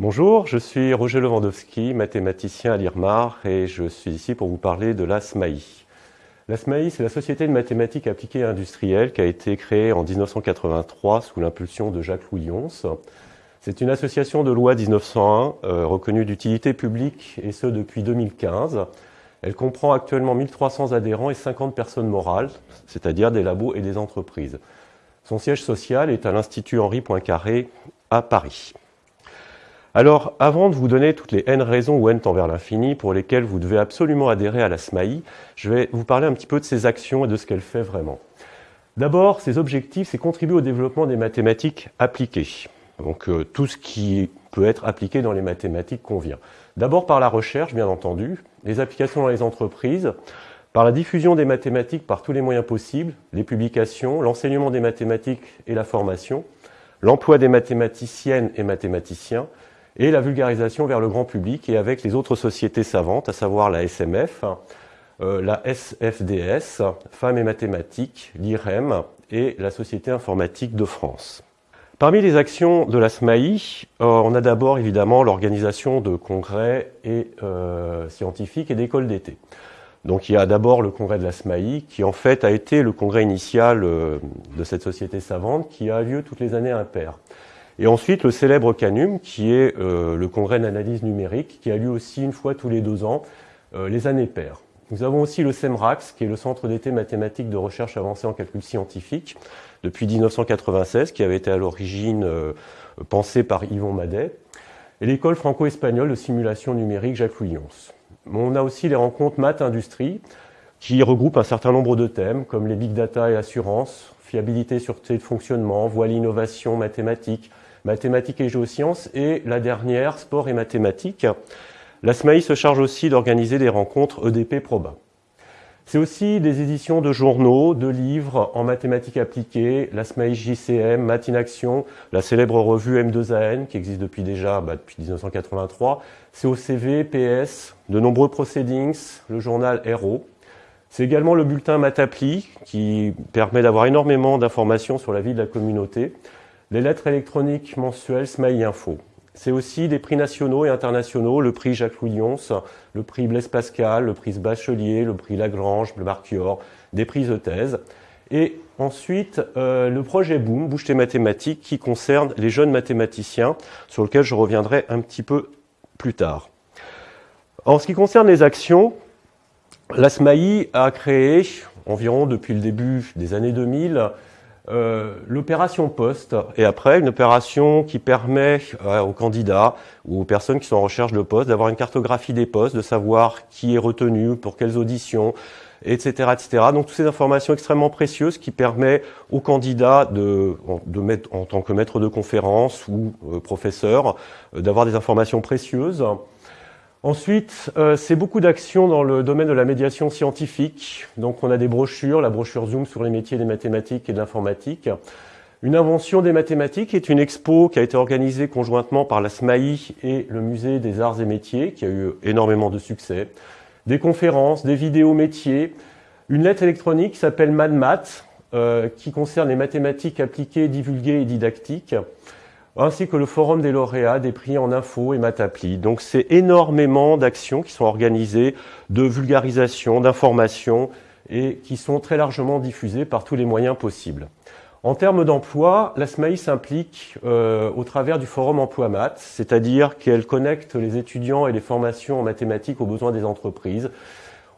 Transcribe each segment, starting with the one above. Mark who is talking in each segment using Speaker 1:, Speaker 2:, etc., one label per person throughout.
Speaker 1: Bonjour, je suis Roger Lewandowski, mathématicien à l'IRMAR et je suis ici pour vous parler de la SMAI. La SMAI, c'est la Société de mathématiques appliquées industrielles qui a été créée en 1983 sous l'impulsion de Jacques-Louis Lyons. C'est une association de loi 1901 euh, reconnue d'utilité publique et ce depuis 2015. Elle comprend actuellement 1300 adhérents et 50 personnes morales, c'est-à-dire des labos et des entreprises. Son siège social est à l'Institut Henri Poincaré à Paris. Alors, avant de vous donner toutes les n raisons ou n temps vers l'infini pour lesquelles vous devez absolument adhérer à la SMAI, je vais vous parler un petit peu de ses actions et de ce qu'elle fait vraiment. D'abord, ses objectifs, c'est contribuer au développement des mathématiques appliquées. Donc, euh, tout ce qui peut être appliqué dans les mathématiques convient. D'abord par la recherche, bien entendu, les applications dans les entreprises, par la diffusion des mathématiques par tous les moyens possibles, les publications, l'enseignement des mathématiques et la formation, l'emploi des mathématiciennes et mathématiciens, et la vulgarisation vers le grand public et avec les autres sociétés savantes, à savoir la SMF, euh, la SFDS, Femmes et Mathématiques, l'IREM et la Société informatique de France. Parmi les actions de la SMAI, euh, on a d'abord évidemment l'organisation de congrès euh, scientifiques et d'écoles d'été. Donc il y a d'abord le congrès de la SMAI qui en fait a été le congrès initial de cette société savante qui a lieu toutes les années impaires. Et ensuite, le célèbre CANUM, qui est euh, le congrès d'analyse numérique, qui a lieu aussi une fois tous les deux ans, euh, les années paires. Nous avons aussi le CEMRAX, qui est le Centre d'été mathématique de recherche avancée en calcul scientifique, depuis 1996, qui avait été à l'origine euh, pensé par Yvon Madet, et l'école franco-espagnole de simulation numérique Jacques Louis On a aussi les rencontres maths-industrie, qui regroupent un certain nombre de thèmes, comme les big data et assurance, fiabilité, sûreté de fonctionnement, voie l'innovation mathématique, mathématiques et géosciences, et la dernière, sport et mathématiques. La SMAI se charge aussi d'organiser des rencontres EDP Proba. C'est aussi des éditions de journaux, de livres en mathématiques appliquées, la SMAI JCM, Math in Action, la célèbre revue M2AN qui existe depuis déjà bah, depuis 1983, COCV, PS, de nombreux proceedings, le journal HERO. C'est également le bulletin Matapli qui permet d'avoir énormément d'informations sur la vie de la communauté les lettres électroniques mensuelles Smiley Info. C'est aussi des prix nationaux et internationaux, le prix Jacques-Louis Lyons, le prix Blaise Pascal, le prix Bachelier, le prix Lagrange, le Marquior, des prix de thèse. Et ensuite, euh, le projet Boom, Bouche tes mathématiques, qui concerne les jeunes mathématiciens, sur lequel je reviendrai un petit peu plus tard. En ce qui concerne les actions, la SMAI a créé, environ depuis le début des années 2000, euh, l'opération poste et après une opération qui permet euh, aux candidats ou aux personnes qui sont en recherche de poste d'avoir une cartographie des postes, de savoir qui est retenu, pour quelles auditions, etc., etc. Donc toutes ces informations extrêmement précieuses qui permettent aux candidats de, de mettre en tant que maître de conférence ou euh, professeur d'avoir des informations précieuses. Ensuite, euh, c'est beaucoup d'actions dans le domaine de la médiation scientifique. Donc on a des brochures, la brochure Zoom sur les métiers des mathématiques et de l'informatique. Une invention des mathématiques est une expo qui a été organisée conjointement par la SMAI et le Musée des Arts et Métiers, qui a eu énormément de succès. Des conférences, des vidéos métiers, une lettre électronique qui s'appelle MadMath, euh, qui concerne les mathématiques appliquées, divulguées et didactiques ainsi que le forum des lauréats, des prix en info et Matapli. Donc c'est énormément d'actions qui sont organisées, de vulgarisation, d'information, et qui sont très largement diffusées par tous les moyens possibles. En termes d'emploi, la SMAI s'implique euh, au travers du forum Emploi Math, c'est-à-dire qu'elle connecte les étudiants et les formations en mathématiques aux besoins des entreprises.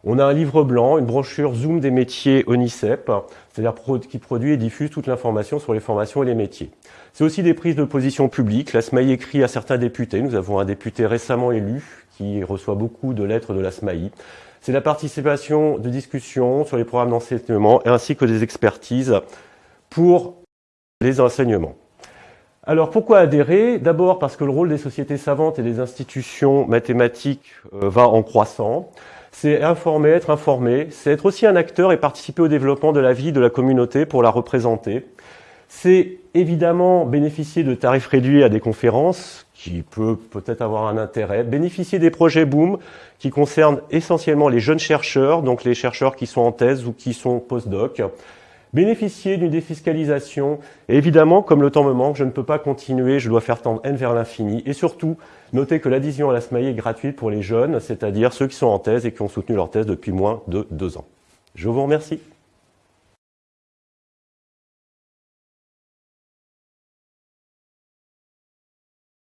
Speaker 1: On a un livre blanc, une brochure Zoom des métiers ONICEP, c'est-à-dire qui produit et diffuse toute l'information sur les formations et les métiers. C'est aussi des prises de position publiques. La SMAI écrit à certains députés. Nous avons un député récemment élu qui reçoit beaucoup de lettres de la SMAI. C'est la participation de discussions sur les programmes d'enseignement ainsi que des expertises pour les enseignements. Alors pourquoi adhérer? D'abord parce que le rôle des sociétés savantes et des institutions mathématiques euh, va en croissant c'est informer, être informé, c'est être aussi un acteur et participer au développement de la vie de la communauté pour la représenter. C'est évidemment bénéficier de tarifs réduits à des conférences, qui peut peut-être avoir un intérêt, bénéficier des projets Boom, qui concernent essentiellement les jeunes chercheurs, donc les chercheurs qui sont en thèse ou qui sont post-doc, bénéficier d'une défiscalisation. Et évidemment, comme le temps me manque, je ne peux pas continuer, je dois faire tendre n vers l'infini. Et surtout, notez que l'adhésion à la SMAI est gratuite pour les jeunes, c'est-à-dire ceux qui sont en thèse et qui ont soutenu leur thèse depuis moins de deux ans. Je vous remercie.